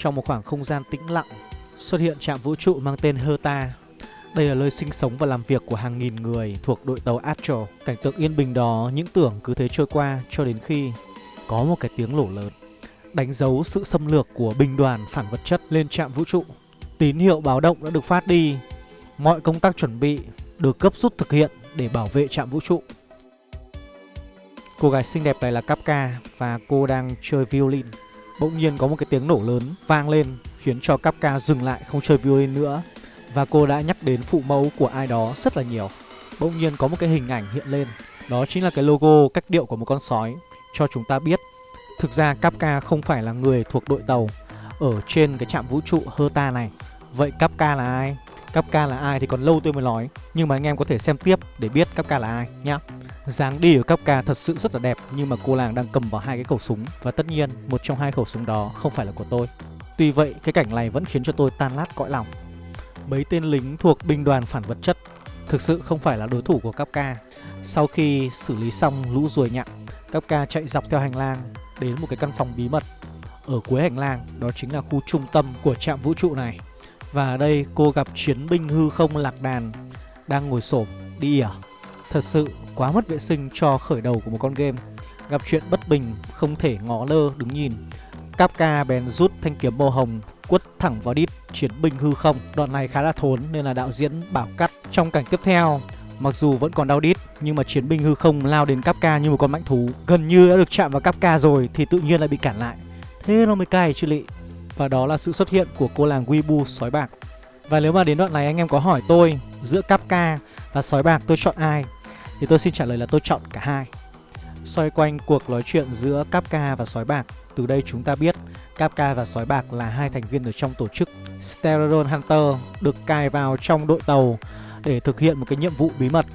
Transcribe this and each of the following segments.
Trong một khoảng không gian tĩnh lặng, Xuất hiện trạm vũ trụ mang tên Herta. Đây là nơi sinh sống và làm việc của hàng nghìn người thuộc đội tàu Astro. Cảnh tượng yên bình đó, những tưởng cứ thế trôi qua cho đến khi Có một cái tiếng nổ lớn, Đánh dấu sự xâm lược của binh đoàn phản vật chất lên trạm vũ trụ. Tín hiệu báo động đã được phát đi. Mọi công tác chuẩn bị được cấp rút thực hiện để bảo vệ trạm vũ trụ. Cô gái xinh đẹp này là Kapka và cô đang chơi violin. Bỗng nhiên có một cái tiếng nổ lớn vang lên, khiến cho Kapka dừng lại không chơi violin nữa. Và cô đã nhắc đến phụ mẫu của ai đó rất là nhiều. Bỗng nhiên có một cái hình ảnh hiện lên. Đó chính là cái logo cách điệu của một con sói, Cho chúng ta biết. Thực ra Kapka không phải là người thuộc đội tàu Ở trên cái trạm vũ trụ Herta này. Vậy Kapka là ai? Kapka là ai thì còn lâu tôi mới nói, Nhưng mà anh em có thể xem tiếp để biết Kapka là ai nhá. Dáng đi của Kapka thật sự rất là đẹp, Nhưng mà cô nàng đang cầm vào hai cái khẩu súng, Và tất nhiên một trong hai khẩu súng đó không phải là của tôi. Tuy vậy, cái cảnh này vẫn khiến cho tôi tan lát cõi lòng. Mấy tên lính thuộc binh đoàn phản vật chất, Thực sự không phải là đối thủ của Kapka Sau khi xử lý xong lũ ruồi nhặng Kapka chạy dọc theo hành lang Đến một cái căn phòng bí mật. Ở cuối hành lang, đó chính là khu trung tâm của trạm vũ trụ này. Và ở đây cô gặp chiến binh hư không lạc đàn, Đang ngồi xổm đi à? Thật sự quá mất vệ sinh cho khởi đầu của một con game. Gặp chuyện bất bình, không thể ngó lơ, đứng nhìn. Kapka bèn rút thanh kiếm màu hồng, quất thẳng vào đít chiến binh hư không. Đoạn này khá là thốn, nên là đạo diễn bảo cắt Trong cảnh tiếp theo. Mặc dù vẫn còn đau đít, nhưng mà chiến binh hư không lao đến Kapka như một con mãnh thú. Gần như đã được chạm vào Kapka rồi, thì tự nhiên lại bị cản lại. Thế nó mới cay chứ lị. Và đó là sự xuất hiện của cô làng Weibo sói bạc. Và nếu mà đến đoạn này anh em có hỏi tôi Giữa Kapka và sói bạc tôi chọn ai, Thì tôi xin trả lời là tôi chọn cả hai. Xoay quanh cuộc nói chuyện giữa Kapka và sói bạc, Từ đây chúng ta biết Kapka và sói bạc là hai thành viên ở trong tổ chức Sterodon Hunter Được cài vào trong đội tàu để thực hiện một cái nhiệm vụ bí mật.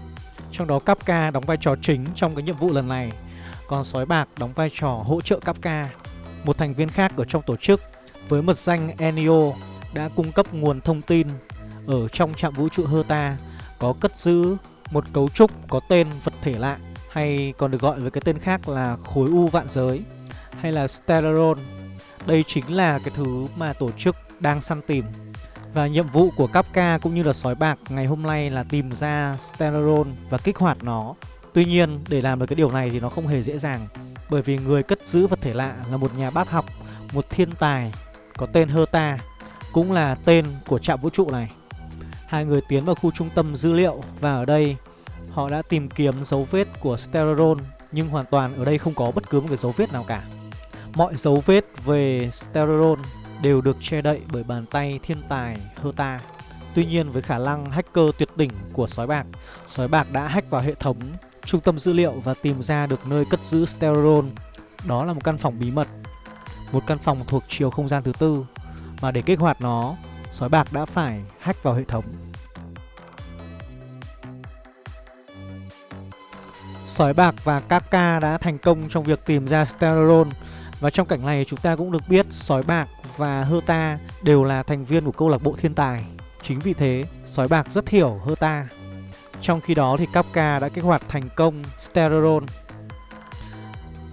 Trong đó Kapka đóng vai trò chính trong cái nhiệm vụ lần này, Còn sói bạc đóng vai trò hỗ trợ Kapka Một thành viên khác ở trong tổ chức với mật danh Enio đã cung cấp nguồn thông tin ở trong trạm vũ trụ Herta có cất giữ một cấu trúc có tên vật thể lạ hay còn được gọi với cái tên khác là khối u vạn giới hay là Stellaron. Đây chính là cái thứ mà tổ chức đang săn tìm. Và nhiệm vụ của Kapka cũng như là sói bạc ngày hôm nay là tìm ra Stellaron và kích hoạt nó. Tuy nhiên để làm được cái điều này thì nó không hề dễ dàng bởi vì người cất giữ vật thể lạ là một nhà bác học, một thiên tài có tên Herta cũng là tên của trạm vũ trụ này. Hai người tiến vào khu trung tâm dữ liệu và ở đây họ đã tìm kiếm dấu vết của Stellaron nhưng hoàn toàn ở đây không có bất cứ một cái dấu vết nào cả. Mọi dấu vết về Stellaron đều được che đậy bởi bàn tay thiên tài Herta. Tuy nhiên với khả năng hacker tuyệt đỉnh của sói bạc, sói bạc đã hack vào hệ thống trung tâm dữ liệu và tìm ra được nơi cất giữ Stellaron. Đó là một căn phòng bí mật, một căn phòng thuộc chiều không gian thứ tư mà để kích hoạt nó, sói bạc đã phải hack vào hệ thống. Sói bạc và Kafka đã thành công trong việc tìm ra Stellaron Và trong cảnh này chúng ta cũng được biết Sói bạc và Herta đều là thành viên của câu lạc bộ thiên tài. Chính vì thế, Sói bạc rất hiểu Herta. Trong khi đó thì Kafka đã kích hoạt thành công Stellaron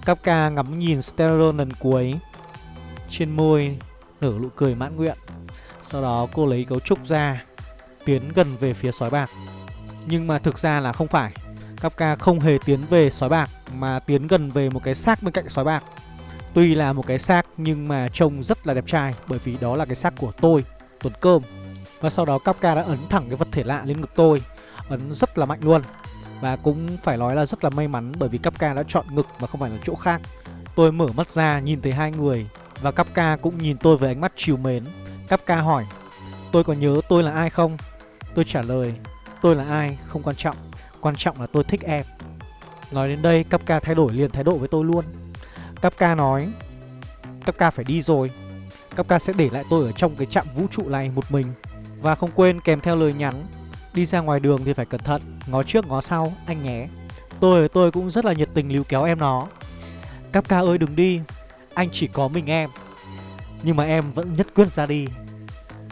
Kafka ngắm nhìn Stellaron lần cuối. Trên môi nở nụ cười mãn nguyện. Sau đó cô lấy cấu trúc ra Tiến gần về phía sói bạc. Nhưng mà thực ra là không phải. Kafka không hề tiến về sói bạc Mà tiến gần về một cái xác bên cạnh sói bạc. Tuy là một cái xác nhưng mà trông rất là đẹp trai Bởi vì đó là cái xác của tôi, Tuấn Cơm. Và sau đó Kafka đã ấn thẳng cái vật thể lạ lên ngực tôi Ấn rất là mạnh luôn. Và cũng phải nói là rất là may mắn Bởi vì Kafka đã chọn ngực mà không phải là chỗ khác. Tôi mở mắt ra nhìn thấy hai người. Và Kapka cũng nhìn tôi với ánh mắt chiều mến. Kapka hỏi, Tôi có nhớ tôi là ai không? Tôi trả lời, Tôi là ai không quan trọng. Quan trọng là tôi thích em. Nói đến đây Kapka thay đổi liền thái độ với tôi luôn. Kapka nói Kapka phải đi rồi. Kapka sẽ để lại tôi ở trong cái trạm vũ trụ này một mình. Và không quên kèm theo lời nhắn, Đi ra ngoài đường thì phải cẩn thận, Ngó trước ngó sau, anh nhé. Tôi tôi cũng rất là nhiệt tình líu kéo em nó. Kapka ơi, đừng đi. Anh chỉ có mình em. Nhưng mà em vẫn nhất quyết ra đi.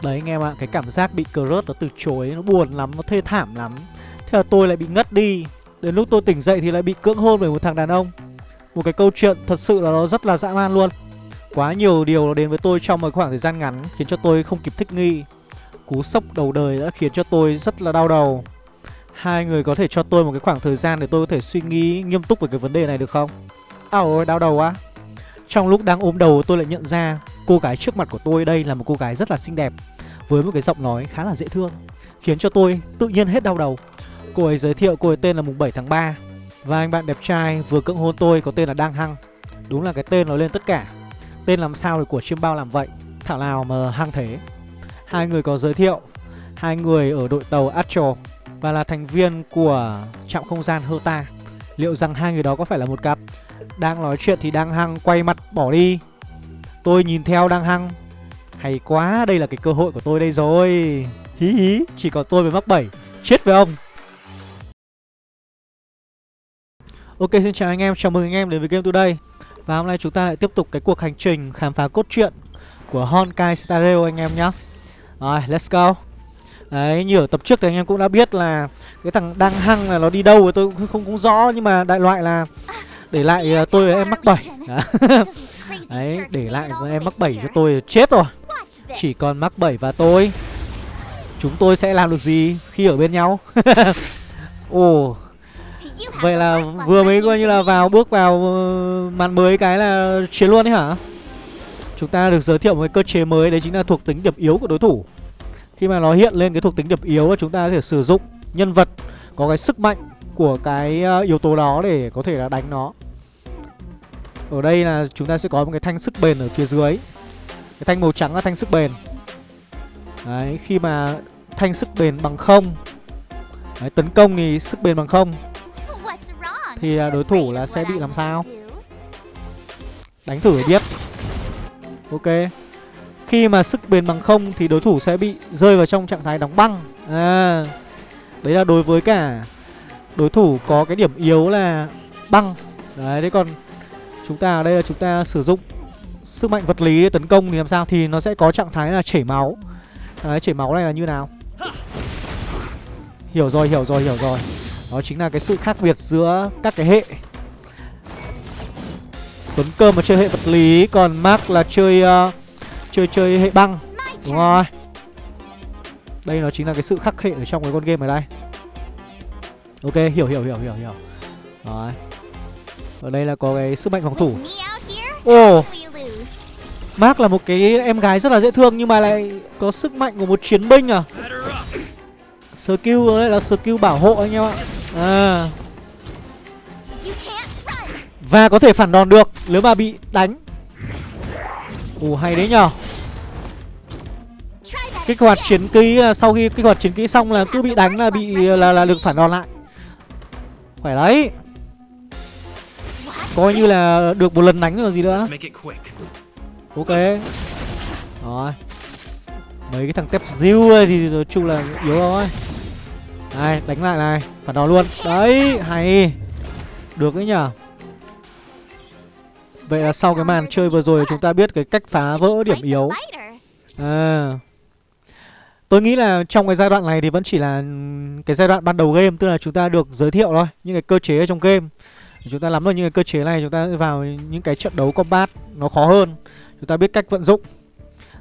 Đấy anh em ạ Cái cảm giác bị crush nó từ chối Nó buồn lắm, nó thê thảm lắm. Thế là tôi lại bị ngất đi. Đến lúc tôi tỉnh dậy thì lại bị cưỡng hôn bởi một thằng đàn ông. Một cái câu chuyện thật sự là nó rất là dã man luôn. Quá nhiều điều nó đến với tôi trong một khoảng thời gian ngắn Khiến cho tôi không kịp thích nghi. Cú sốc đầu đời đã khiến cho tôi rất là đau đầu. Hai người có thể cho tôi một cái khoảng thời gian để tôi có thể suy nghĩ nghiêm túc về cái vấn đề này được không? à ôi, đau đầu quá. Trong lúc đang ôm đầu tôi lại nhận ra Cô gái trước mặt của tôi đây là một cô gái rất là xinh đẹp, Với một cái giọng nói khá là dễ thương, Khiến cho tôi tự nhiên hết đau đầu. Cô ấy giới thiệu cô ấy tên là mùng 7 tháng 3 Và anh bạn đẹp trai vừa cưỡng hôn tôi có tên là Đang Hăng. Đúng là cái tên nó lên tất cả. Tên làm sao thì của chiêm bao làm vậy? Thảo nào mà hăng thế? Hai người có giới thiệu, Hai người ở đội tàu Astro, Và là thành viên của trạm không gian Hota Liệu rằng hai người đó có phải là một cặp? Đang nói chuyện thì đang hăng quay mặt bỏ đi. Tôi nhìn theo đang hăng. Hay quá, đây là cái cơ hội của tôi đây rồi. Hí hí, chỉ có tôi mới mắc bảy Chết với ông. Ok xin chào anh em, chào mừng anh em đến với Game Today. Và hôm nay chúng ta lại tiếp tục cái cuộc hành trình khám phá cốt truyện của Honkai Star Rail anh em nhé Rồi, let's go. Đấy, như ở tập trước thì anh em cũng đã biết là Cái thằng đang hăng là nó đi đâu thì tôi không, cũng rõ. Nhưng mà đại loại là để lại uh, tôi và em mắc bảy. Đấy, để lại em mắc bảy cho tôi chết rồi. Chỉ còn mắc bảy và tôi. Chúng tôi sẽ làm được gì khi ở bên nhau? Ồ. Vậy là vừa mới coi như là vào bước vào uh, màn mới cái là chiến luôn đấy hả? Chúng ta được giới thiệu một cái cơ chế mới Đấy chính là thuộc tính điểm yếu của đối thủ. Khi mà nó hiện lên cái thuộc tính điểm yếu Chúng ta có thể sử dụng nhân vật Có cái sức mạnh của cái ờ, yếu tố đó Để có thể là đánh nó. Ở đây là chúng ta sẽ có một cái thanh sức bền ở phía dưới. Cái thanh màu trắng là thanh sức bền. Đấy khi mà thanh sức bền bằng không Đấy, tấn công thì sức bền bằng không thì ờ, đối thủ là sẽ bị làm sao? Đánh thử để biết. Ok. Khi mà sức bền bằng không thì đối thủ sẽ bị rơi vào trong trạng thái đóng băng. À đấy là đối với cả đối thủ có cái điểm yếu là băng. Đấy thế còn chúng ta ở đây là chúng ta sử dụng sức mạnh vật lý để tấn công thì làm sao? Thì nó sẽ có trạng thái là chảy máu. Đấy chảy máu này là như nào? Hiểu rồi hiểu rồi hiểu rồi. Đó chính là cái sự khác biệt giữa các cái hệ. Tuấn Cơm mà chơi hệ vật lý Còn Mark là chơi uh, chơi chơi hệ băng. Đúng rồi. Đây nó chính là cái sự khắc hệ ở trong cái con game ở đây. Ok hiểu hiểu hiểu hiểu hiểu. Rồi. Ở đây là có cái sức mạnh phòng thủ. Ồ. oh. Mark là một cái em gái rất là dễ thương Nhưng mà lại có sức mạnh của một chiến binh à? Skill đây là skill bảo hộ anh em ạ. À. Và có thể phản đòn được Nếu mà bị đánh. Ồ hay đấy nhờ. Kích hoạt chiến kỹ Sau khi kích hoạt chiến kỹ xong là cứ bị đánh là bị là, là được phản đòn lại Phải đấy. Coi như là được một lần đánh rồi gì nữa. Ok. Rồi. Mấy cái thằng tép diêu thì nói chung là yếu rồi đây, đánh lại này. Phản đòn luôn. Đấy, hay. Được đấy nhở Vậy là sau cái màn chơi vừa rồi Chúng ta biết cái cách phá vỡ điểm yếu. À Tôi nghĩ là trong cái giai đoạn này thì vẫn chỉ là cái giai đoạn ban đầu game Tức là chúng ta được giới thiệu thôi Những cái cơ chế ở trong game. Chúng ta nắm được những cái cơ chế này Chúng ta vào những cái trận đấu combat Nó khó hơn. Chúng ta biết cách vận dụng.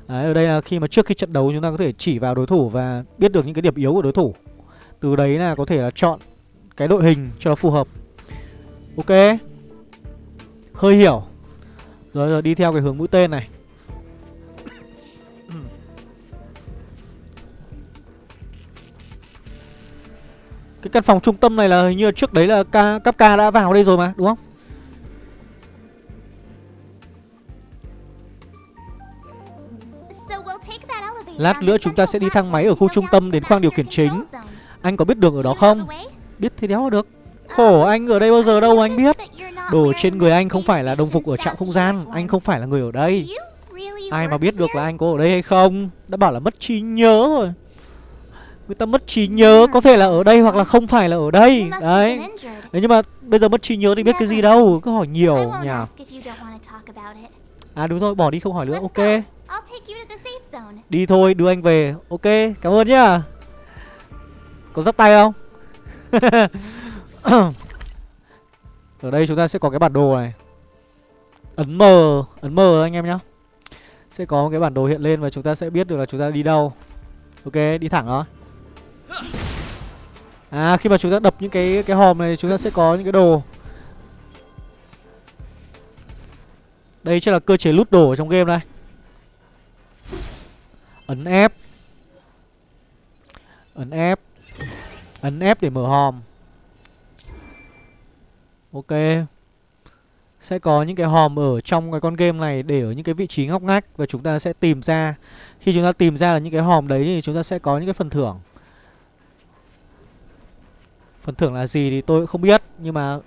Đấy, ở đây là khi mà trước khi trận đấu chúng ta có thể chỉ vào đối thủ và biết được những cái điểm yếu của đối thủ. Từ đấy là có thể là chọn cái đội hình cho nó phù hợp. Ok. Hơi hiểu. Rồi rồi đi theo cái hướng mũi tên này. Cái căn phòng trung tâm này là hình như trước đấy là ca, cấp ca đã vào đây rồi mà đúng không? Lát nữa chúng ta sẽ đi thang máy ở khu trung tâm đến khoang điều khiển chính. Anh có biết đường ở đó không? Biết thì đéo được. Khổ anh ở đây bao giờ đâu anh biết. Đồ trên người anh không phải là đồng phục ở trạm không gian Anh không phải là người ở đây. Ai mà biết được là anh có ở đây hay không? Đã bảo là mất trí nhớ rồi Người ta mất trí nhớ Có thể là ở đây hoặc là không phải là ở đây. Đấy. Đấy nhưng mà bây giờ mất trí nhớ thì biết cái gì đâu Cứ hỏi nhiều nhỉ. À đúng rồi bỏ đi không hỏi nữa Ok. Đi thôi đưa anh về. Ok cảm ơn nhá. Có dắt tay không? Ở đây chúng ta sẽ có cái bản đồ này. Ấn M Ấn M anh em nhá. Sẽ có một cái bản đồ hiện lên và chúng ta sẽ biết được là chúng ta đi đâu. Ok đi thẳng thôi À khi mà chúng ta đập những cái cái hòm này, chúng ta sẽ có những cái đồ. Đây chắc là cơ chế lút đồ ở trong game đây. Ấn F. Ấn F. Ấn F để mở hòm. Ok. Sẽ có những cái hòm ở trong cái con game này Để ở những cái vị trí ngóc ngách Và chúng ta sẽ tìm ra. Khi chúng ta tìm ra là những cái hòm đấy Thì chúng ta sẽ có những cái phần thưởng. Phần thưởng là gì thì tôi cũng không biết Nhưng mà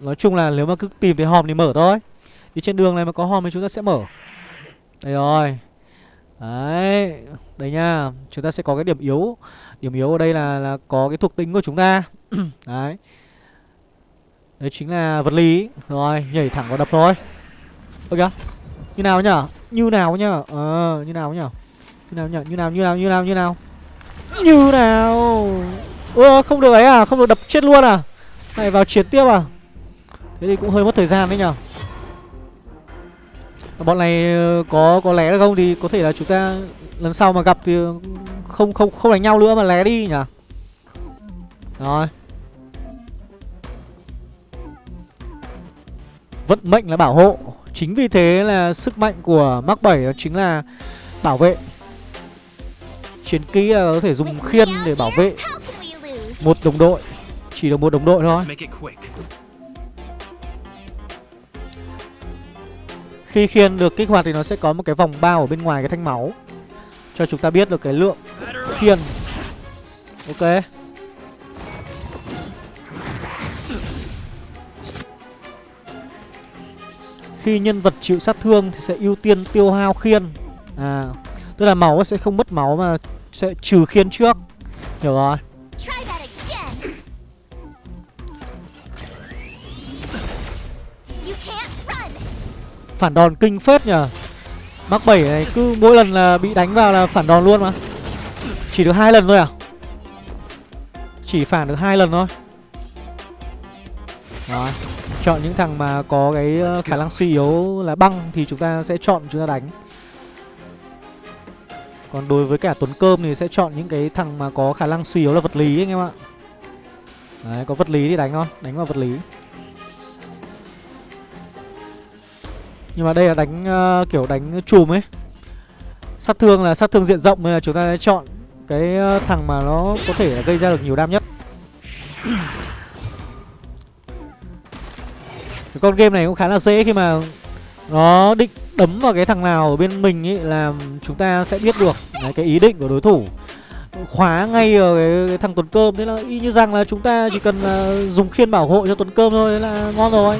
Nói chung là nếu mà cứ tìm thấy hòm thì mở thôi. Đi trên đường này mà có hòm thì chúng ta sẽ mở. Đây rồi. Đấy Đây nha. Chúng ta sẽ có cái điểm yếu. Điểm yếu ở đây là, là có cái thuộc tính của chúng ta. Đấy. Đấy chính là vật lý. Rồi nhảy thẳng vào đập thôi. Ok. Như nào nhở Như nào nhở Ờ như nào nhở Như nào nhở Như nào như nào như nào như nào? Như nào? Ơ, không được ấy à Không được đập chết luôn à Này vào chiến tiếp à Thế thì cũng hơi mất thời gian đấy nhở Bọn này ờ, có có lé được không thì có thể là chúng ta lần sau mà gặp thì không không không đánh nhau nữa mà lé đi nhỉ. Rồi. Vận mệnh là bảo hộ. Chính vì thế là sức mạnh của Mark 7 đó chính là bảo vệ. Chiến kỹ là có thể dùng khiên để bảo vệ một đồng đội. Chỉ được một đồng đội thôi. Khi khiên được kích hoạt thì nó sẽ có một cái vòng bao ở bên ngoài cái thanh máu. Cho chúng ta biết được cái lượng khiên. Ok. Khi nhân vật chịu sát thương thì sẽ ưu tiên tiêu hao khiên. À Tức là máu sẽ không mất máu mà sẽ trừ khiên trước. Hiểu rồi Phản đòn kinh phết nhờ. Mắc 7 này cứ mỗi lần là bị đánh vào là phản đòn luôn mà. Chỉ được hai lần thôi à? Chỉ phản được hai lần thôi. Đó Chọn những thằng mà có cái ờ, khả năng suy yếu là băng Thì chúng ta sẽ chọn chúng ta đánh. Còn đối với cả Tuấn Cơm thì sẽ chọn những cái thằng mà có khả năng suy yếu là vật lý anh em ạ. Đấy có vật lý thì đánh thôi Đánh vào vật lý Nhưng mà đây là đánh uh, kiểu đánh chùm ấy. Sát thương là sát thương diện rộng Nên là chúng ta sẽ chọn cái ờ, thằng mà nó có thể gây ra được nhiều đam nhất. Cái con game này cũng khá là dễ khi mà Nó định đấm vào cái thằng nào ở bên mình ấy Là chúng ta sẽ biết được Đấy, cái ý định của đối thủ. Khóa ngay ở cái, cái thằng Tuấn Cơm. Thế là y như rằng là chúng ta chỉ cần uh, dùng khiên bảo hộ cho Tuấn Cơm thôi là ngon rồi.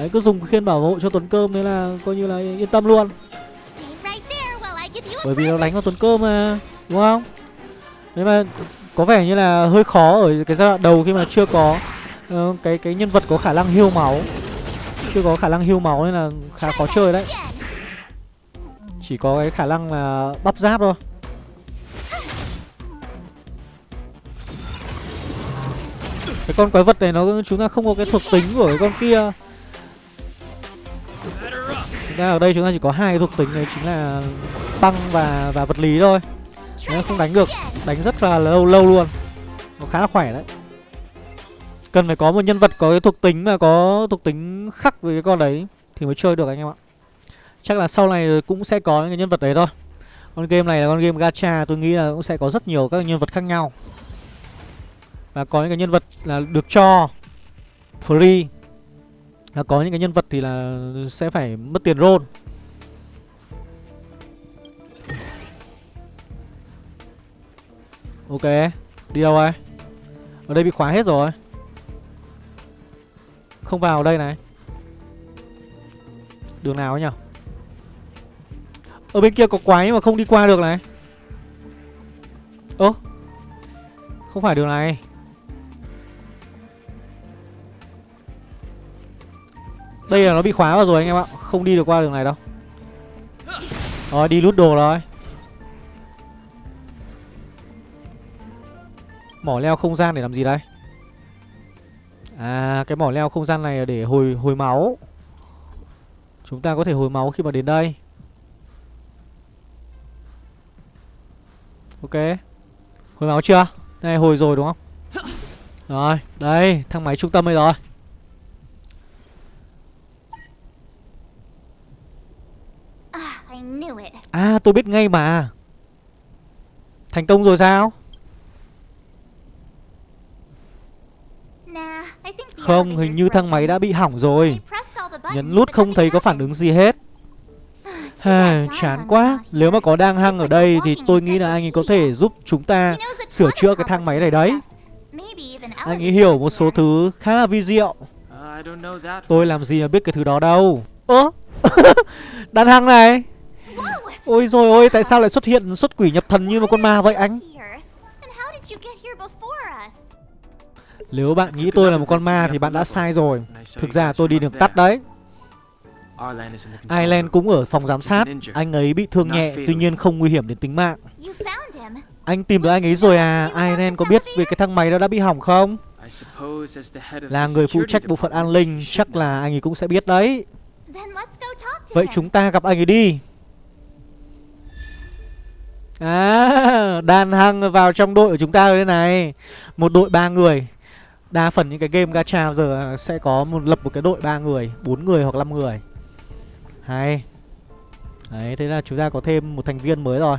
Đấy cứ dùng khiên bảo hộ cho Tuấn Cơm Thế là coi như là yên tâm luôn. Bởi vì nó đánh vào Tuấn Cơm mà Đúng không? Thế mà có vẻ như là hơi khó ở cái giai đoạn đầu khi mà chưa có uh, cái cái nhân vật có khả năng hưu máu. Chưa có khả năng hưu máu nên là khá khó chơi đấy. Chỉ có cái khả năng là bắp giáp thôi. Cái con quái vật này nó chúng ta không có cái thuộc tính của cái con kia. Chúng ta ở đây chúng ta chỉ có hai thuộc tính này chính là tăng và và vật lý thôi. Nếu không đánh được, đánh rất là lâu lâu luôn. Nó khá là khỏe đấy. Cần phải có một nhân vật có cái thuộc tính mà có thuộc tính khắc với cái con đấy thì mới chơi được anh em ạ. Chắc là sau này cũng sẽ có những cái nhân vật đấy thôi. Con game này là con game gacha, tôi nghĩ là cũng sẽ có rất nhiều các nhân vật khác nhau. Và có những cái nhân vật là được cho free là có những cái nhân vật thì là sẽ phải mất tiền roll. Ok, Đi đâu đây? Ở đây bị khóa hết rồi. Không vào đây này. Đường nào ấy nhỉ Ở bên kia có quái mà không đi qua được này. Ơ, Không phải đường này. Đây là nó bị khóa vào rồi anh em ạ. Không đi được qua đường này đâu. Rồi đi lút đồ rồi. Mỏ leo không gian để làm gì đây? À cái mỏ leo không gian này là để hồi hồi máu. Chúng ta có thể hồi máu khi mà đến đây. Ok. Hồi máu chưa? Này hồi rồi đúng không? Rồi, đây, thang máy trung tâm đây rồi. À, tôi biết ngay mà. Thành công rồi sao? Nah, I think the Không, hình như thang máy đã bị hỏng rồi. Nhấn nút không thấy có phản ứng gì hết. Bad chán quá. Nếu mà có đang hăng ở đây thì tôi nghĩ là anh ấy có thể giúp chúng ta sửa chữa cái thang máy này đấy. Anh ấy hiểu một số thứ khá là vi diệu. That. Tôi làm gì mà biết cái thứ đó đâu. Ơ? Đàn hăng này! Ôi rồi ôi tại sao lại xuất hiện xuất quỷ nhập thần như một con ma vậy anh? Nếu bạn nghĩ tôi là một con ma thì bạn đã sai rồi. Thực ra tôi đi đường tắt đấy. Ireland cũng ở phòng giám sát. Anh ấy bị thương nhẹ Tuy nhiên không nguy hiểm đến tính mạng. Anh tìm được anh ấy rồi à. Ireland có biết về cái thang máy đó đã bị hỏng không? Là người phụ trách bộ phận an ninh Chắc là anh ấy cũng sẽ biết đấy. Vậy chúng ta gặp anh ấy đi À đàn Hăng vào trong đội của chúng ta rồi đây này. Một đội ba người. Đa phần những cái game gacha giờ sẽ có một, lập một cái đội ba người, bốn người hoặc 5 người. Hay. Đấy, thế là chúng ta có thêm một thành viên mới rồi.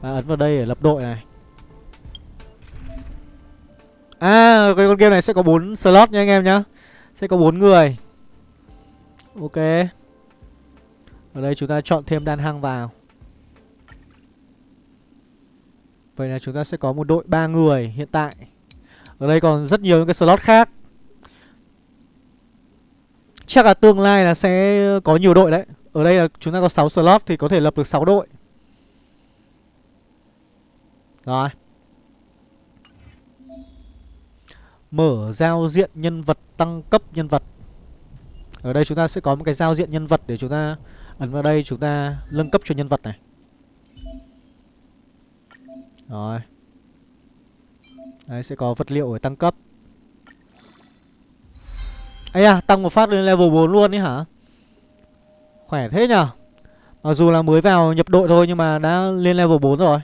Và ấn vào đây để lập đội này. À cái con game này sẽ có 4 slot nha anh em nhá. Sẽ có 4 người. Ok. Ở đây chúng ta chọn thêm đan hăng vào. Vậy là chúng ta sẽ có một đội 3 người hiện tại. Ở đây còn rất nhiều những cái slot khác. Chắc là tương lai là sẽ có nhiều đội đấy. Ở đây là chúng ta có 6 slot thì có thể lập được 6 đội. Rồi. Mở giao diện nhân vật tăng cấp nhân vật. Ở đây chúng ta sẽ có một cái giao diện nhân vật để chúng ta, ấn vào đây chúng ta nâng cấp cho nhân vật này. Rồi. Đấy, sẽ có vật liệu để tăng cấp. Ấy à tăng một phát lên level 4 luôn ấy hả? Khỏe thế nhở Mặc dù là mới vào nhập đội thôi nhưng mà đã lên level 4 rồi.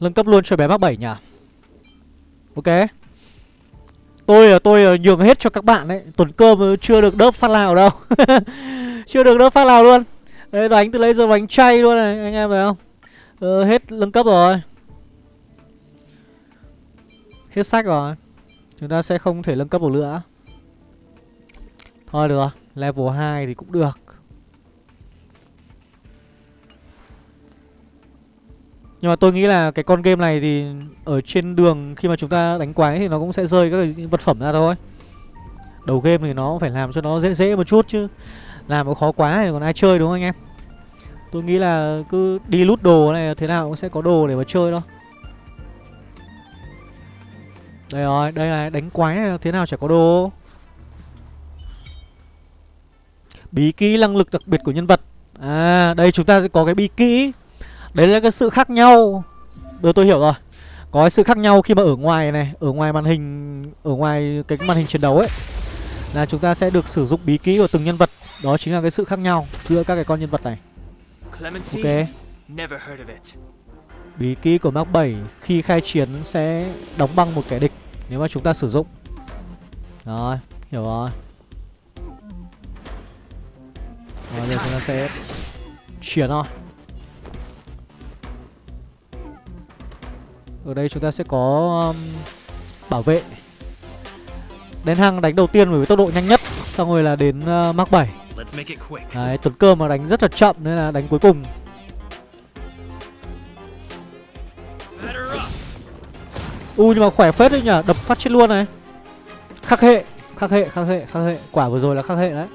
Nâng cấp luôn cho bé bác 7 nhỉ Ok. Tôi là tôi là nhường hết cho các bạn đấy. Tuần cơm chưa được đớp phát nào đâu. Chưa được đớp phát nào luôn. Đấy đánh từ lấy giờ đánh chay luôn này Anh em thấy không? Ờ, Hết nâng cấp rồi. Hết sách rồi. Chúng ta sẽ không thể nâng cấp được nữa. Thôi được Level 2 thì cũng được. Nhưng mà tôi nghĩ là cái con game này thì Ở trên đường khi mà chúng ta đánh quái Thì nó cũng sẽ rơi các cái vật phẩm ra thôi. Đầu game thì nó phải làm cho nó dễ dễ một chút chứ. Làm nó khó quá thì còn ai chơi đúng không anh em? Tôi nghĩ là cứ đi lút đồ này Thế nào cũng sẽ có đồ để mà chơi thôi. Đây rồi, đây là đánh quái này thế nào chả có đồ. Bí kỹ năng lực đặc biệt của nhân vật. À, đây chúng ta sẽ có cái bí kỹ. Đấy là cái sự khác nhau. Được tôi hiểu rồi. Có cái sự khác nhau khi mà ở ngoài này Ở ngoài màn hình Ở ngoài cái màn hình chiến đấu ấy. Là chúng ta sẽ được sử dụng bí kỹ của từng nhân vật Đó chính là cái sự khác nhau Giữa các cái con nhân vật này? Ok. Bí kỹ của Mark 7 khi khai chiến sẽ đóng băng một kẻ địch nếu mà chúng ta sử dụng. Rồi, hiểu rồi. Rồi giờ chúng ta sẽ chuyển thôi. Ở đây chúng ta sẽ có um, bảo vệ. Đến hang đánh đầu tiên với tốc độ nhanh nhất, xong rồi là đến uh, Mark 7. Let's make it quick. Đấy, tuần cơm mà đánh rất là chậm nên là đánh cuối cùng. U nhưng mà khỏe phết đấy nhở, đập phát chết luôn này. Khắc hệ, khắc hệ, khắc hệ, khắc hệ. Quả vừa rồi là khắc hệ đấy.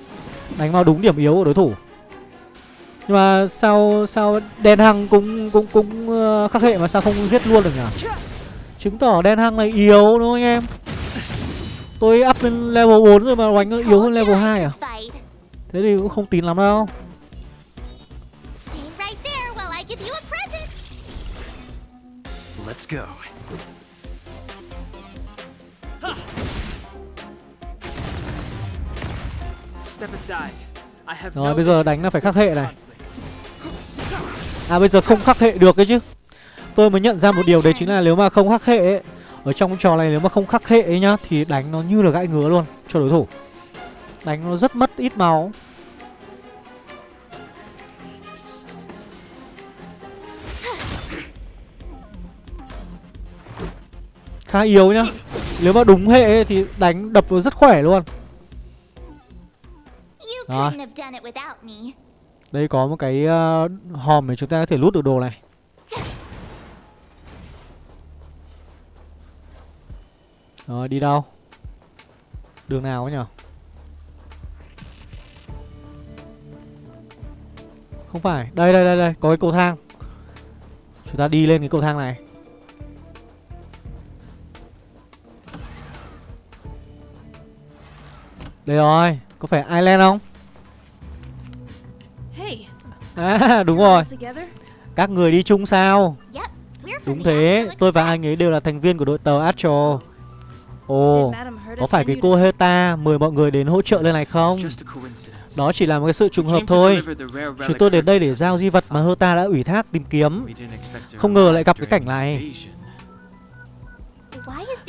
Đánh vào đúng điểm yếu của đối thủ. Nhưng mà sao sao đen hăng cũng cũng cũng uh, khắc hệ mà sao không giết luôn được nhỉ? Chứng tỏ đen hăng này yếu đúng không anh em? Tôi up lên level 4 rồi mà đánh nó yếu hơn level 2 à? Thế thì cũng không tín lắm đâu. Let's go. Rồi bây giờ đánh là phải khắc hệ này. À bây giờ không khắc hệ được cái chứ Tôi mới nhận ra một điều đấy chính là nếu mà không khắc hệ ấy, Ở trong trò này nếu mà không khắc hệ ấy nhá Thì đánh nó như là gãi ngứa luôn cho đối thủ. Đánh nó rất mất ít máu. Khá yếu nhá. Nếu mà đúng hệ thì đánh đập nó rất khỏe luôn. Rồi. Đây có một cái ờ, hòm để chúng ta có thể lút được đồ này Rồi đi đâu? Đường nào ấy nhở? Không phải Đây đây đây đây Có cái cầu thang. Chúng ta đi lên cái cầu thang này. Đây rồi Có phải Island không? À đúng rồi? Các người đi chung sao? Đúng thế Tôi và anh ấy đều là thành viên của đội tàu Astro Ồ Có phải cái cô Heta mời mọi người đến hỗ trợ lên này không. Đó chỉ là một cái sự trùng hợp thôi. Chúng tôi đến đây để giao di vật mà. Herta đã ủy thác tìm kiếm. Không ngờ lại gặp cái cảnh này.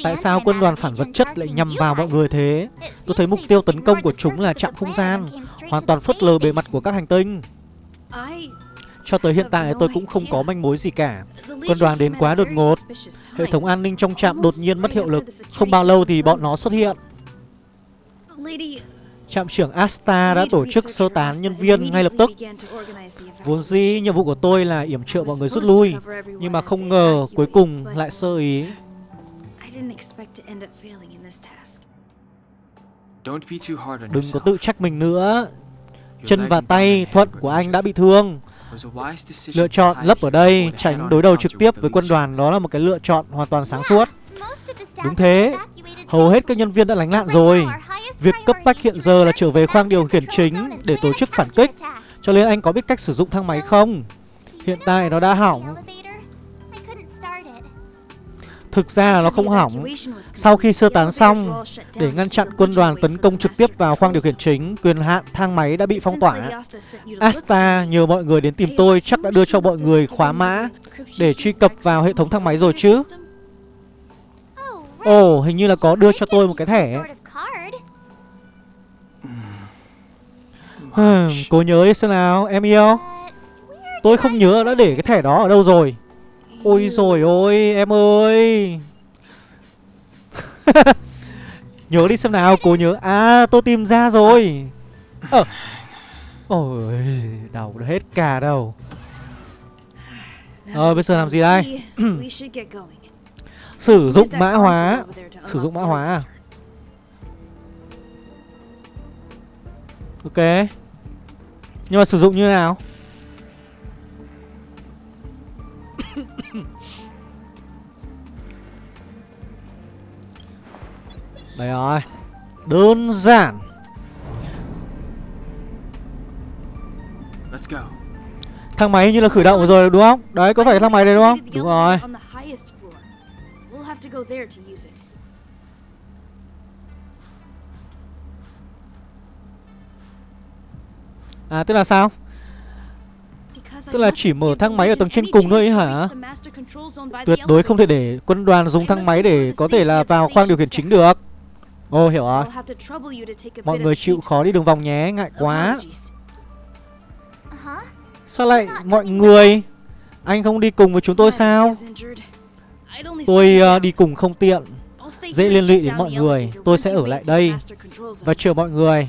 Tại sao quân đoàn phản vật chất lại nhằm vào mọi người thế? Tôi thấy mục tiêu tấn công của chúng là chạm không gian. Hoàn toàn phớt lờ bề mặt của các hành tinh Cho tới hiện tại tôi cũng không có manh mối gì cả. Quân đoàn đến quá đột ngột. Hệ thống an ninh trong trạm đột nhiên mất hiệu lực. Không bao lâu thì bọn nó xuất hiện. Trạm trưởng Asta đã tổ chức sơ tán nhân viên ngay lập tức. Vốn dĩ nhiệm vụ của tôi là yểm trợ mọi người rút lui Nhưng mà không ngờ cuối cùng lại sơ ý. Đừng có tự trách mình nữa. Chân và tay thuận của anh đã bị thương Lựa chọn lấp ở đây, Tránh đối đầu trực tiếp với quân đoàn, Đó là một cái lựa chọn hoàn toàn sáng suốt. Đúng thế, Hầu hết các nhân viên đã lánh nạn rồi. Việc cấp bách hiện giờ là trở về khoang điều khiển chính Để tổ chức phản kích. Cho nên anh có biết cách sử dụng thang máy không? Hiện tại nó đã hỏng. Thực ra là nó không hỏng Sau khi sơ tán xong Để ngăn chặn quân đoàn tấn công trực tiếp vào khoang điều khiển chính Quyền hạn thang máy đã bị phong tỏa Asta nhờ mọi người đến tìm tôi chắc đã đưa cho mọi người khóa mã để truy cập vào hệ thống thang máy rồi chứ. Oh, hình như là có đưa cho tôi một cái thẻ. Cố Cô nhớ đi xem nào, em yêu Tôi không nhớ đã để cái thẻ đó ở đâu rồi Ôi rồi ôi, em ơi. Nhớ đi xem nào, cô nhớ. À, tôi tìm ra rồi. Ờ. Ôi, đầu đã hết cả đầu. Ờ, bây giờ làm gì đây? Sử dụng mã hóa. Sử dụng mã hóa. à? Ok. Nhưng mà sử dụng như thế nào Đây rồi. Đơn giản. Let's go. Thang máy như là khởi động rồi đúng không? Đấy có phải thang máy đây đúng không? Đúng rồi. We'll have to go there to use it. À tức là sao? Tức là chỉ mở thang máy ở tầng trên cùng thôi ấy hả? Tuyệt đối không thể để quân đoàn dùng thang máy để có thể là vào khoang điều khiển chính được Ồ hiểu So rồi Mọi người chịu khó đi đường vòng nhé Ngại quá. Uh-huh. Sao lại mọi người Anh không đi cùng với chúng tôi sao? Tôi down. đi cùng không tiện. Dễ liên lụy đến mọi người. Tôi sẽ ở lại đây. Và chờ mọi người.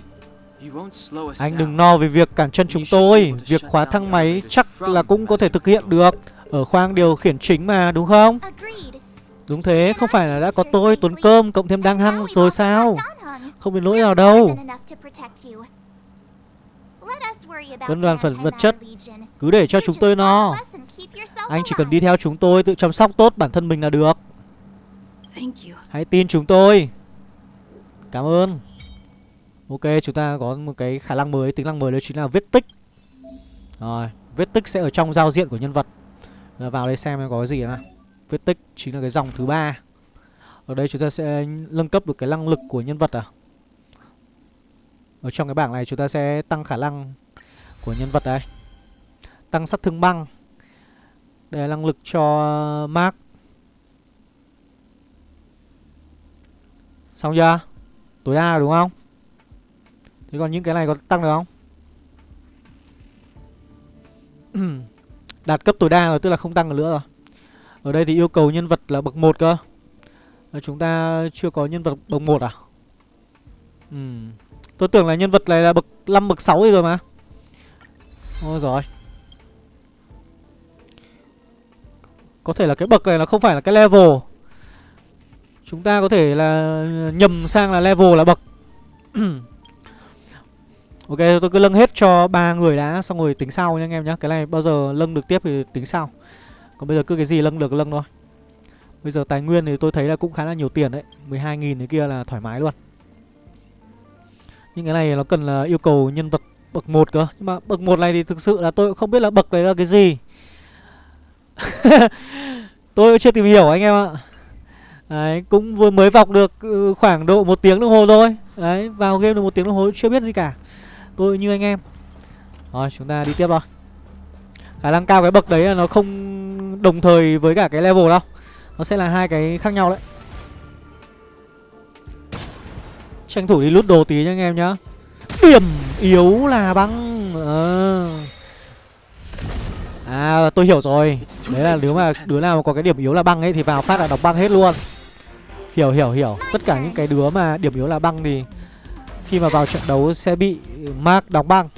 Anh đừng no về việc cản chân chúng tôi. Việc khóa thang máy chắc là cũng có thể thực hiện được. Ở khoang điều khiển chính mà đúng không. Đúng thế không phải là đã có tôi Tuấn Cơm cộng thêm đang hăng rồi sao. Không đến nỗi nào đâu. Quân đoàn phần vật chất Cứ để cho chúng tôi no. Anh chỉ cần đi theo chúng tôi Tự chăm sóc tốt bản thân mình là được. Hãy tin chúng tôi. Cảm ơn. Ok chúng ta có một cái khả năng mới Tính năng mới đó chính là viết tích. Rồi Viết tích sẽ ở trong giao diện của nhân vật. Rồi Vào đây xem có cái gì nào vết tích chính là cái dòng thứ ba Ở đây chúng ta sẽ nâng cấp được cái năng lực của nhân vật à Ở trong cái bảng này chúng ta sẽ tăng khả năng của nhân vật đây Tăng sát thương băng Đây là năng lực cho Mark Xong chưa? Tối đa rồi đúng không? Thế còn những cái này có tăng được không? Đạt cấp tối đa rồi, tức là không tăng được nữa rồi ở đây thì yêu cầu nhân vật là bậc 1 cơ ờ, Chúng ta chưa có nhân vật bậc 1 à? Ừm. Tôi tưởng là nhân vật này là bậc 5 bậc 6 rồi mà. Ôi rồi. Có thể là cái bậc này nó không phải là cái level. Chúng ta có thể là ờ, nhầm sang là level là bậc. ok, tôi cứ lâng hết cho ba người đã xong rồi tính sau nha anh em nhé. Cái này bao giờ lâng được tiếp thì tính sau. Còn bây giờ cứ cái gì lâng được lâng thôi. Bây giờ tài nguyên thì tôi thấy là cũng khá là nhiều tiền đấy. 12.000 thế kia là thoải mái luôn. Nhưng cái này nó cần là yêu cầu nhân vật bậc 1 cơ. Nhưng mà bậc 1 này thì thực sự là tôi cũng không biết là bậc này là cái gì. Tôi cũng chưa tìm hiểu anh em ạ. Đấy, cũng vừa mới vọc được ừ, khoảng độ một tiếng đồng hồ thôi. Đấy, vào game được một tiếng đồng hồ chưa biết gì cả. Tôi như anh em. Rồi, chúng ta đi tiếp thôi. Khả năng cao cái bậc đấy là nó không đồng thời với cả cái level đâu. Nó sẽ là hai cái khác nhau đấy. Tranh thủ đi lút đồ tí nha anh em nhá. Điểm yếu là băng. À. À tôi hiểu rồi. Đấy là nếu mà đứa nào mà có cái điểm yếu là băng ấy Thì vào phát là đọc băng hết luôn. Hiểu hiểu hiểu. Tất cả những cái đứa mà điểm yếu là băng thì Khi mà vào trận đấu sẽ bị Mark đóng băng.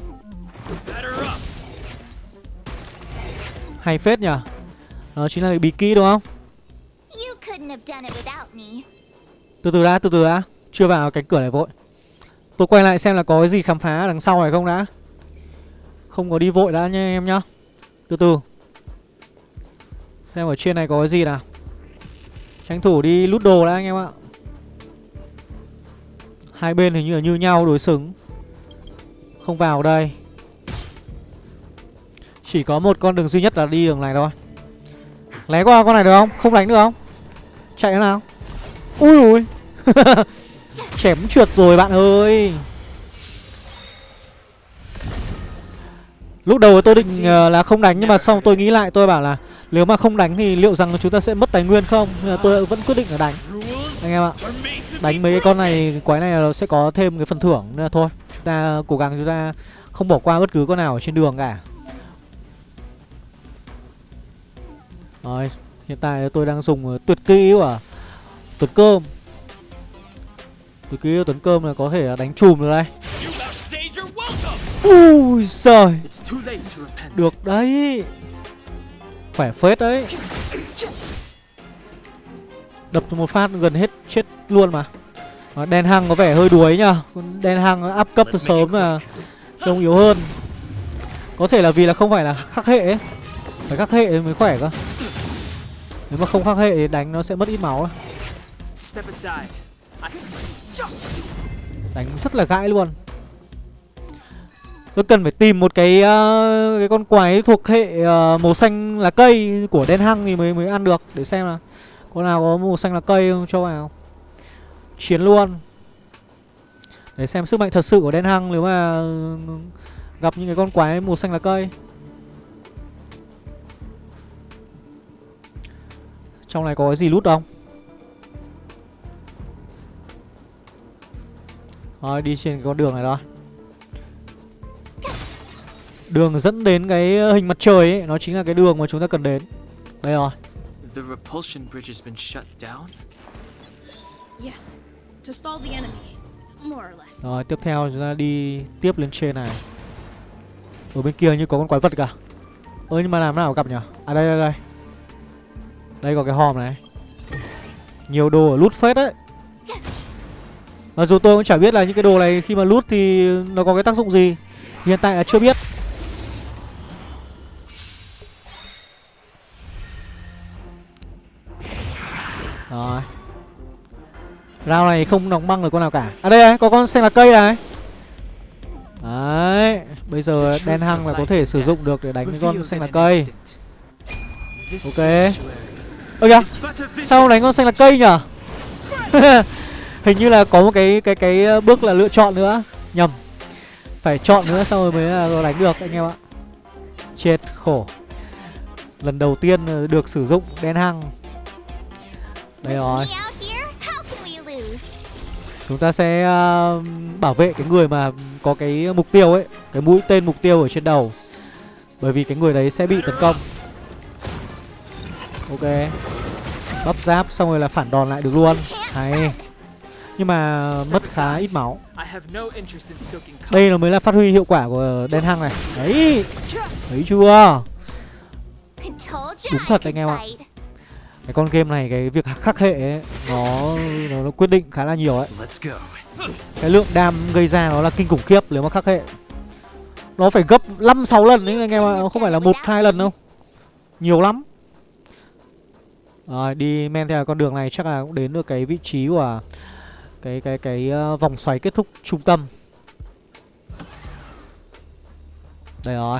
Hay phết nhỉ Đó chính là bí kỹ đúng không. Từ từ đã, từ từ đã. Chưa vào cánh cửa này vội. Tôi quay lại xem là có cái gì khám phá đằng sau này không đã. Không có đi vội đã nha em nhá. Từ từ. Xem ở trên này có cái gì nào. Tranh thủ đi lút đồ đã anh em ạ. Hai bên hình như là như nhau đối xứng. Không vào đây Chỉ có một con đường duy nhất là đi đường này thôi. Lé qua con này được không? Không đánh được không? Chạy thế nào? Ui ui Chém trượt rồi bạn ơi. Lúc đầu tôi định ờ, là không đánh Nhưng mà xong tôi nghĩ lại tôi bảo là Nếu mà không đánh thì liệu rằng chúng ta sẽ mất tài nguyên không? Nên là tôi vẫn quyết định là đánh. Anh em ạ Đánh mấy cái con này Quái này nó sẽ có thêm cái phần thưởng. Nên là thôi Chúng ta cố gắng chúng ta Không bỏ qua bất cứ con nào ở trên đường cả Rồi Hiện tại tôi đang dùng ờ, tuyệt kỹ của Tuấn Cơm. Tuyệt kỹ của Tuấn Cơm là có thể đánh chùm được đây. Ui giời. Được đấy. Khỏe phết đấy. Đập một phát gần hết chết luôn mà. Đen Hăng có vẻ hơi đuối nhá Đen Hăng áp cấp từ sớm là Trông yếu hơn. Có thể là vì là không phải là khắc hệ ấy. Phải khắc hệ mới khỏe cơ Nếu mà không khắc hệ thì đánh nó sẽ mất ít máu ấy. Đánh rất là gãi luôn Tôi cần phải tìm một cái ờ, cái con quái thuộc hệ ờ, màu xanh lá cây của đen hăng thì mới mới ăn được để xem là con nào có màu xanh lá cây không cho vào. Chiến luôn. Để xem sức mạnh thật sự của đen hăng nếu mà gặp những cái con quái màu xanh lá cây. Trong này có cái gì lút không? Rồi đi trên con đường này thôi. Đường dẫn đến cái hình mặt trời ấy Nó chính là cái đường mà chúng ta cần đến. Đây rồi. The repulsion bridge has been shut down. Yes, to stall the enemy, more or less. Rồi tiếp theo chúng ta đi tiếp lên trên này. Ở bên kia như có con quái vật cả. Ơ nhưng mà làm nào gặp nhỉ À đây đây đây Đây có cái hòm này. Nhiều đồ ở lút phết đấy. Mặc dù tôi cũng chả biết là những cái đồ này khi mà lút thì nó có cái tác dụng gì. Hiện tại là chưa biết. Rồi. Round này không đóng băng được con nào cả. À đây này, có con sen là cây này. Đấy Bây giờ đen hăng là có thể sử dụng được để đánh cái con xanh là cây. Ok. Ơ kìa. Sao đánh con xanh là cây nhở Hình như là có một cái cái cái bước là lựa chọn nữa. Nhầm. Phải chọn nữa xong rồi mới là đánh được anh em ạ. Chết khổ. Lần đầu tiên ờ, được sử dụng đen hăng Đây rồi? Chúng ta sẽ ờ, bảo vệ cái người mà có cái mục tiêu ấy Cái mũi tên mục tiêu ở trên đầu. Bởi vì cái người đấy sẽ bị tấn công Ok. Bắp giáp xong rồi là phản đòn lại được luôn. Hay. Nhưng mà mất khá ít máu. Đây là mới là phát huy hiệu quả của đen hăng này. Đấy. Thấy chưa? Đúng thật anh em ạ. Cái con game này cái việc khắc hệ ấy, nó, nó nó quyết định khá là nhiều ấy. Cái lượng đam gây ra nó là kinh khủng khiếp nếu mà khắc hệ. Nó phải gấp 5-6 lần đấy anh em ạ Không phải là một hai lần đâu. Nhiều lắm Rồi đi men theo con đường này chắc là cũng đến được cái vị trí của Cái cái cái ờ, vòng xoáy kết thúc trung tâm. Đây rồi.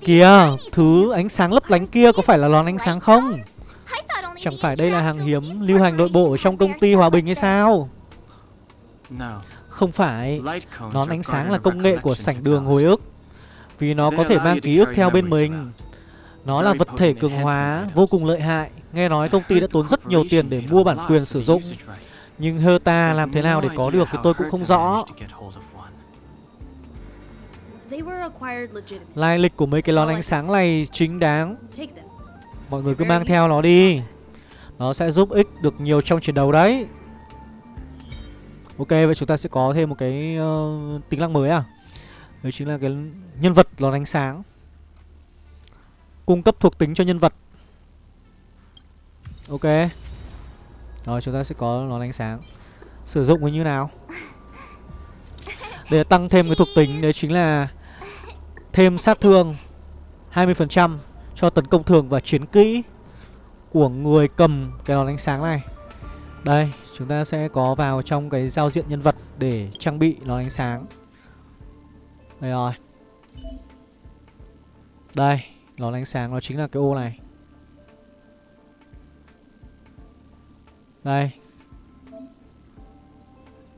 Kìa Thứ ánh sáng lấp lánh kia có phải là lón ánh sáng không? Chẳng phải đây là hàng hiếm lưu hành nội bộ ở trong công ty Hòa Bình hay sao. Không phải Nón ánh sáng là công nghệ của sảnh đường hồi ức. Vì nó có thể mang ký ức theo bên mình. Nó là vật thể cường hóa vô cùng lợi hại. Nghe nói công ty đã tốn rất nhiều tiền để mua bản quyền sử dụng. Nhưng Herta làm thế nào để có được thì tôi cũng không rõ. Lai lịch của mấy cái lón ánh sáng này chính đáng. Mọi người cứ mang theo nó đi. Nó sẽ giúp ích được nhiều trong chiến đấu đấy. Ok vậy chúng ta sẽ có thêm một cái uh, tính năng mới à? Đấy chính là cái nhân vật lón ánh sáng. Cung cấp thuộc tính cho nhân vật Ok Rồi chúng ta sẽ có lón ánh sáng Sử dụng như nào Để tăng thêm cái thuộc tính Đấy chính là Thêm sát thương 20% cho tấn công thường và chiến kỹ của người cầm cái nón ánh sáng này. Đây, chúng ta sẽ có vào trong cái giao diện nhân vật để trang bị nón ánh sáng. Đây rồi. Đây, nón ánh sáng nó chính là cái ô này. Đây.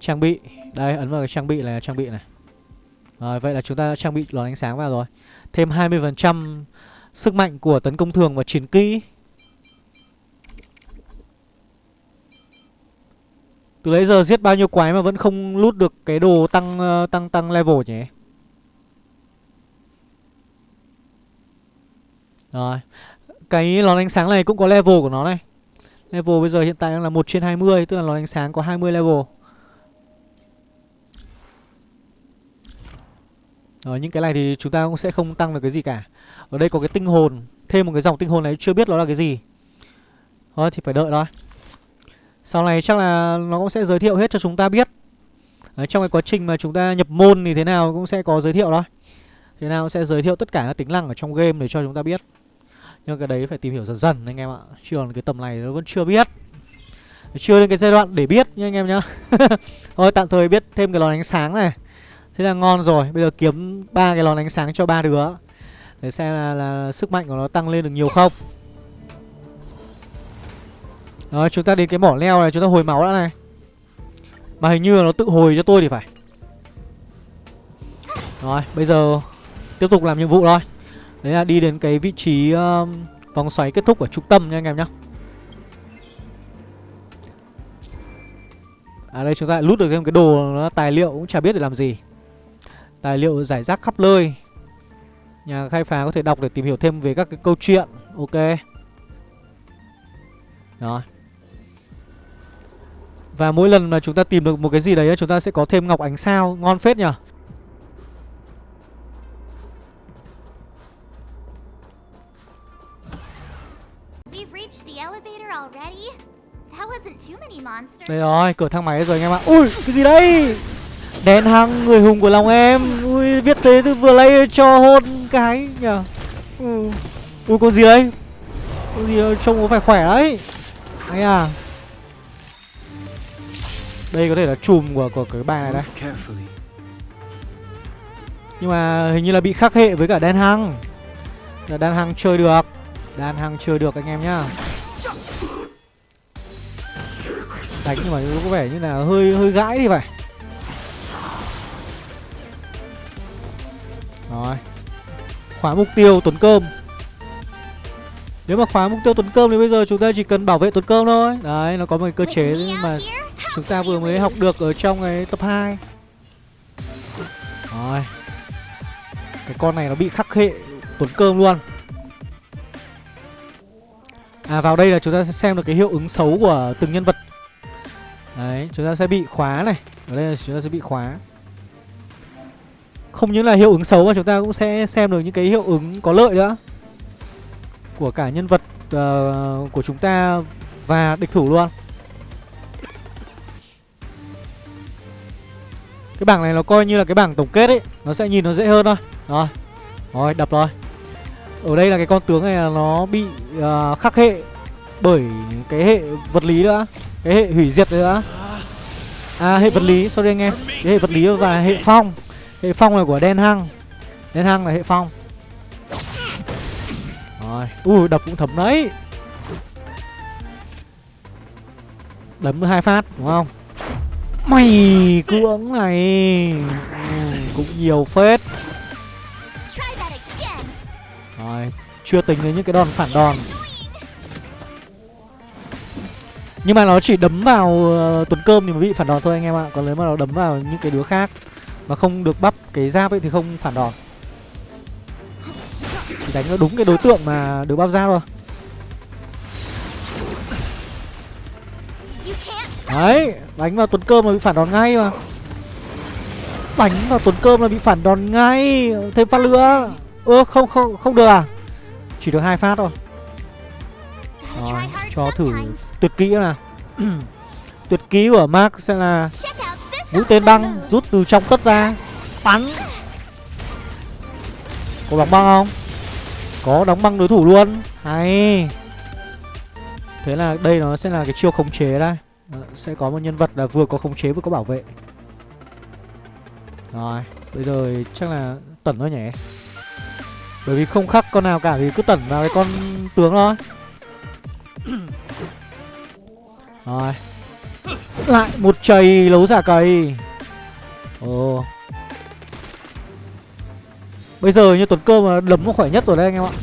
Trang bị. Đây, ấn vào cái trang bị là trang bị này. Rồi, vậy là chúng ta đã trang bị lón ánh sáng vào rồi. Thêm 20% sức mạnh của tấn công thường và chiến kỹ. Từ lấy giờ giết bao nhiêu quái mà vẫn không lút được cái đồ tăng ờ, tăng tăng level nhỉ? Rồi. Cái lón ánh sáng này cũng có level của nó này. Level bây giờ hiện tại đang là 1 trên 20, tức là lón ánh sáng có 20 level. Rồi những cái này thì chúng ta cũng sẽ không tăng được cái gì cả. Ở đây có cái tinh hồn, thêm một cái dòng tinh hồn này chưa biết nó là cái gì. Thôi thì phải đợi thôi. Sau này chắc là nó cũng sẽ giới thiệu hết cho chúng ta biết. Đấy, trong cái quá trình mà chúng ta nhập môn thì thế nào cũng sẽ có giới thiệu thôi. Thế nào cũng sẽ giới thiệu tất cả các tính năng ở trong game để cho chúng ta biết. Nhưng cái đấy phải tìm hiểu dần dần anh em ạ. Chứ còn cái tầm này nó vẫn chưa biết. Chưa đến cái giai đoạn để biết nha anh em nhá. Thôi tạm thời biết thêm cái lò ánh sáng này. Thế là ngon rồi. Bây giờ kiếm ba cái lò ánh sáng cho ba đứa. Để xem là, là sức mạnh của nó tăng lên được nhiều không. Rồi chúng ta đến cái mỏ leo này chúng ta hồi máu đã này Mà hình như là nó tự hồi cho tôi thì phải Rồi bây giờ tiếp tục làm nhiệm vụ thôi Đấy là đi đến cái vị trí um, vòng xoáy kết thúc ở trung tâm nha anh em nhá. À đây chúng ta lại lút được thêm cái đồ nó tài liệu cũng chả biết để làm gì. Tài liệu giải rác khắp nơi. Nhà khai phá có thể đọc để tìm hiểu thêm về các cái câu chuyện Ok. Rồi. Và mỗi lần mà chúng ta tìm được một cái gì đấy Chúng ta sẽ có thêm ngọc ánh sao Ngon phết nhỉ Đây rồi, cửa thang máy rồi anh em ạ. Ui, cái gì đây? Đèn hăng, người hùng của lòng em. Ui, viết thế từ vừa lấy cho hôn cái nhờ. Ừ. Ui, con gì đây, Con gì đây, trông có phải khỏe đấy. Anh à. Đây có thể là chùm của, của cái bài này đây. Nhưng mà hình như là bị khắc hệ với cả đen hăng Là đan hăng chơi được. Đan hăng chơi được anh em nhá. Đánh nhưng mà có vẻ như là hơi hơi gãi thì phải Rồi. Khóa mục tiêu Tuấn Cơm. Nếu mà khóa mục tiêu Tuấn Cơm thì bây giờ chúng ta chỉ cần bảo vệ Tuấn Cơm thôi. Đấy nó có một cái cơ chế mà chúng ta vừa mới học được ở trong cái tập 2 Rồi. Cái con này nó bị khắc hệ Tuấn Cơm luôn. À vào đây là chúng ta sẽ xem được cái hiệu ứng xấu của từng nhân vật Đấy chúng ta sẽ bị khóa này. Ở đây là chúng ta sẽ bị khóa. Không những là hiệu ứng xấu mà chúng ta cũng sẽ xem được những cái hiệu ứng có lợi nữa. Của cả nhân vật uh, của chúng ta và địch thủ luôn. Cái bảng này nó coi như là cái bảng tổng kết ấy. Nó sẽ nhìn nó dễ hơn thôi. Rồi Rồi đập rồi. Ở đây là cái con tướng này là nó bị uh, khắc hệ Bởi cái hệ vật lý nữa. Cái hệ hủy diệt nữa À hệ vật lý sorry anh em. Cái hệ vật lý và hệ phong. Hệ phong là của đen hăng Đen hăng là hệ phong. Rồi Ui đập cũng thấm đấy. Đấm hai phát đúng không? Mày cưỡng này. Ừ, Cũng nhiều phết. Rồi Chưa tính đến những cái đòn phản đòn. Nhưng mà nó chỉ đấm vào uh, tuần cơm thì mới bị phản đòn thôi anh em ạ. Còn nếu mà nó đấm vào những cái đứa khác Mà không được bắp cái giáp ấy thì không phản đòn. Chỉ đánh nó đúng cái đối tượng mà được bắp giáp thôi. Đấy Đánh vào tuần cơm là bị phản đòn ngay mà. Đánh vào tuần cơm là bị phản đòn ngay. Thêm phát nữa. Ơ không không không được à? Chỉ được hai phát thôi. Rồi cho thử tuyệt kỹ nào. Tuyệt kỹ của Mark sẽ là Mũi tên băng rút từ trong tất ra. Bắn. Có đóng băng không? Có đóng băng đối thủ luôn. Hay. Thế là đây nó sẽ là cái chiêu khống chế đây. Đó, Sẽ có một nhân vật là vừa có khống chế vừa có bảo vệ. Rồi Bây giờ chắc là tẩn thôi nhỉ? Bởi vì không khắc con nào cả thì cứ tẩn vào cái con tướng thôi. Rồi. Lại một chày lấu giả cầy Ồ. Bây giờ như tuần cơ mà đấm nó khỏe nhất rồi đấy anh em ạ.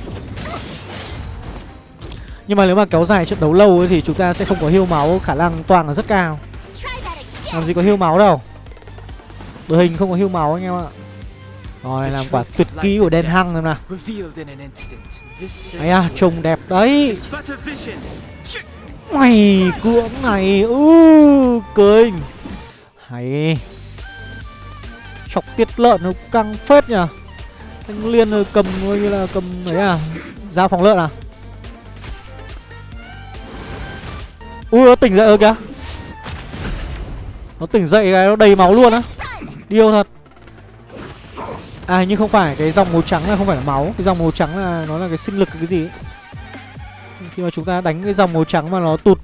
Nhưng mà nếu mà kéo dài trận đấu lâu ấy thì chúng ta sẽ không có hiêu máu Khả năng toàn là rất cao. Làm gì có hiêu máu đâu. Đội hình không có hiêu máu anh em ạ. Rồi làm quả tuyệt kỹ của đen hăng xem nào. Ấy à trông đẹp đấy Mày cưỡng này, ư, Kinh. Hay. Chọc tiết lợn nó căng phết nhỉ Anh Liên rồi cầm coi như là cầm ấy à? Dao phòng lợn à? Ui, nó tỉnh dậy rồi kìa. Nó tỉnh dậy cái nó đầy máu luôn á. Điêu thật. À nhưng không phải, cái dòng màu trắng là không phải là máu. Cái dòng màu trắng là nó là cái sinh lực cái gì ấy. Khi mà chúng ta đánh cái dòng màu trắng mà nó tụt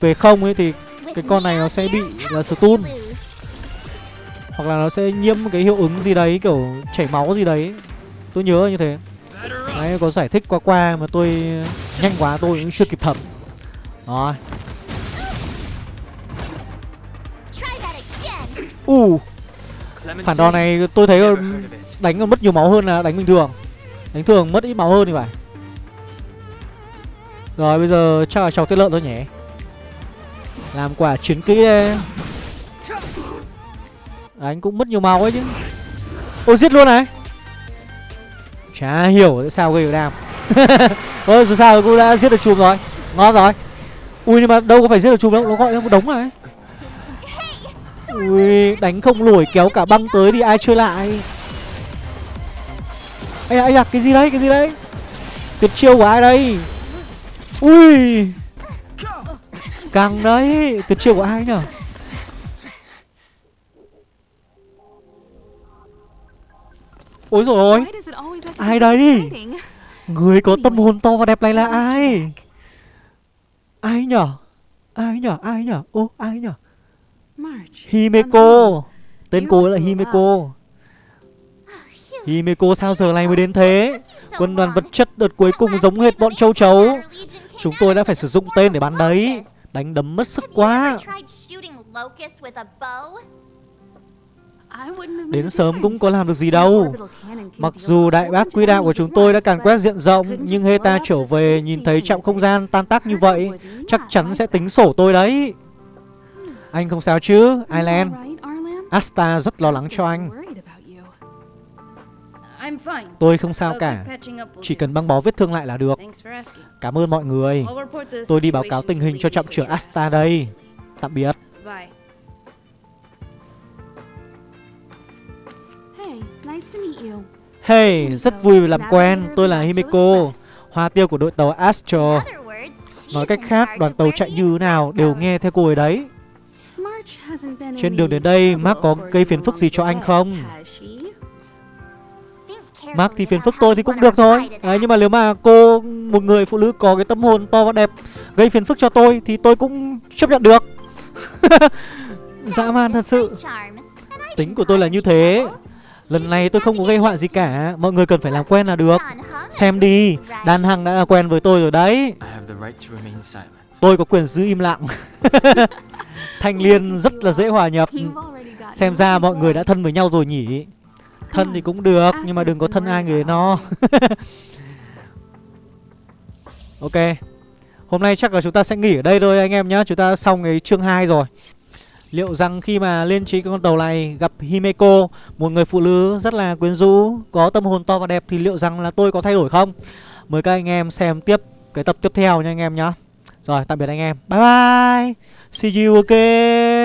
về không ấy thì cái con này nó sẽ bị là stun. Hoặc là nó sẽ nhiễm cái hiệu ứng gì đấy kiểu chảy máu gì đấy. Tôi nhớ như thế. Đấy có giải thích qua qua mà tôi nhanh quá tôi cũng chưa kịp thẩm. Rồi. Try that again. U. Clemency? phản đòn này tôi thấy đánh còn mất nhiều máu hơn là đánh bình thường. Đánh thường mất ít máu hơn thì phải rồi bây giờ chắc là chọc tiết lợn thôi nhỉ. Làm quả chiến kỹ đây. Anh cũng mất nhiều máu ấy chứ. Ôi giết luôn này. Chả hiểu tại sao gây được đam Ôi dù sao cũng đã giết được chùm rồi. Ngon rồi. Ui nhưng mà đâu có phải giết được chùm đâu Nó gọi ra một đống này. Ui đánh không lùi kéo cả băng tới thì ai chơi lại? Ây da, ây da, cái gì đấy, cái gì đấy? Tuyệt chiêu của ai đây? Ui. Căng đấy Tuyệt chiêu của ai nhở? Ôi rồi ôi. Ai đấy? Đây? Người có tâm hồn to và đẹp này là ai? Ai nhở? Ai nhở? Ai nhở? Ô, ai nhở? Himeko. Tên cô ấy là Himeko. Himeko sao giờ này mới đến thế? Quân đoàn vật chất đợt cuối cùng giống hệt bọn châu chấu. Chúng tôi đã phải sử dụng tên để bắn đấy. Đánh đấm mất sức quá. Đến sớm cũng có làm được gì đâu. Mặc dù đại bác quỹ of đạo của chúng tôi đã càn quét diện rộng Nhưng Heta trở về nhìn thấy trạm không gian tan tác như vậy Chắc chắn sẽ tính sổ tôi đấy. Anh không sao chứ, Arlan? Asta rất lo lắng cho anh Tôi không sao cả. Chỉ cần băng bó vết thương lại là được. Cảm ơn mọi người. Tôi đi báo cáo tình hình cho trạm trưởng Asta đây. Tạm biệt. Hey, nice to meet you. Hey, rất vui làm quen. Tôi là Himeko Hoa tiêu của đội tàu Astro. Nói cách khác, đoàn tàu chạy như thế nào đều nghe theo cô ấy đấy. Trên đường đến đây, Mark có gây phiền phức gì cho anh không? Mark thì phiền phức tôi thì cũng được thôi. Đấy, that. Nhưng mà nếu mà cô, một người phụ nữ có cái tâm hồn to và đẹp Gây phiền phức cho tôi thì tôi cũng chấp nhận được. Dã man thật sự. Tính của tôi là như thế. Lần này tôi không có gây họa gì cả. Mọi người cần phải làm quen là được. Xem đi Đan Hằng đã là quen với tôi rồi đấy. Tôi có quyền giữ im lặng. Thanh Liên rất là dễ hòa nhập. Xem ra mọi người đã thân với nhau rồi nhỉ Thân thì cũng được Nhưng mà đừng có thân ai người no. Ok. Hôm nay chắc là chúng ta sẽ nghỉ ở đây thôi anh em nhé Chúng ta xong cái chương 2 rồi. Liệu rằng khi mà lên trên con tàu này gặp Himeko Một người phụ nữ rất là quyến rũ Có tâm hồn to và đẹp Thì liệu rằng là tôi có thay đổi không? Mời các anh em xem tiếp cái tập tiếp theo nha anh em nhé Rồi tạm biệt anh em. Bye bye. See you again